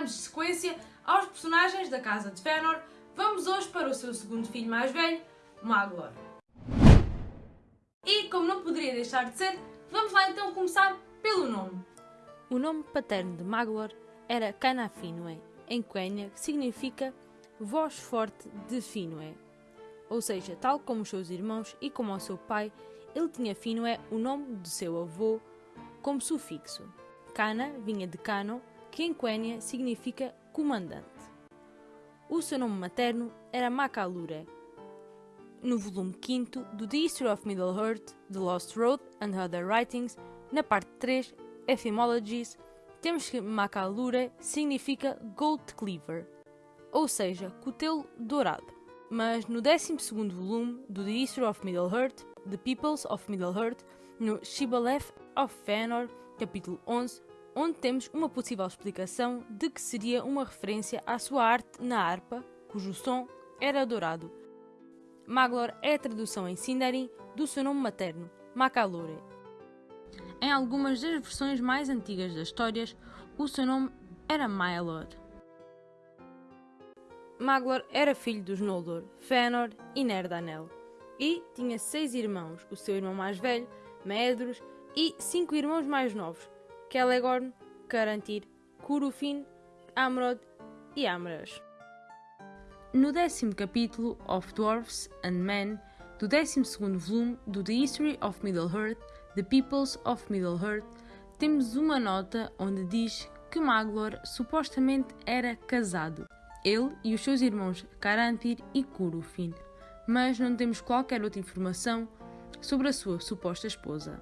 darmos sequência aos personagens da Casa de Fëanor, vamos hoje para o seu segundo filho mais velho, Maglor. E como não poderia deixar de ser, vamos lá então começar pelo nome. O nome paterno de Maglor era Cana Finwë, em Quenya, que significa voz forte de Finwë. Ou seja, tal como os seus irmãos e como o seu pai, ele tinha Finwë, o nome de seu avô, como sufixo. Cana vinha de Cano, que em Quenya significa comandante. O seu nome materno era Macalure. No volume 5 do The History of Middle-earth, The Lost Road and Other Writings, na parte 3, Etymologies, temos que Macalure significa Gold Cleaver, ou seja, cutelo dourado. Mas no 12 volume do The History of Middle-earth, The Peoples of Middle-earth, no Shibboleth of Fëanor, capítulo 11, onde temos uma possível explicação de que seria uma referência à sua arte na harpa, cujo som era dourado. Maglor é a tradução em Sindarin do seu nome materno, Macalore. Em algumas das versões mais antigas das histórias, o seu nome era Maelor. Maglor era filho dos Noldor, Fëanor e Nerdanel, e tinha seis irmãos, o seu irmão mais velho, Maedhros, e cinco irmãos mais novos, Celegorn, Carantir, Curufin, Amrod e Amras. No décimo capítulo of Dwarfs and Men do 12 volume do The History of Middle-earth, The Peoples of Middle-earth, temos uma nota onde diz que Maglor supostamente era casado, ele e os seus irmãos Carantir e Curufin, mas não temos qualquer outra informação sobre a sua suposta esposa.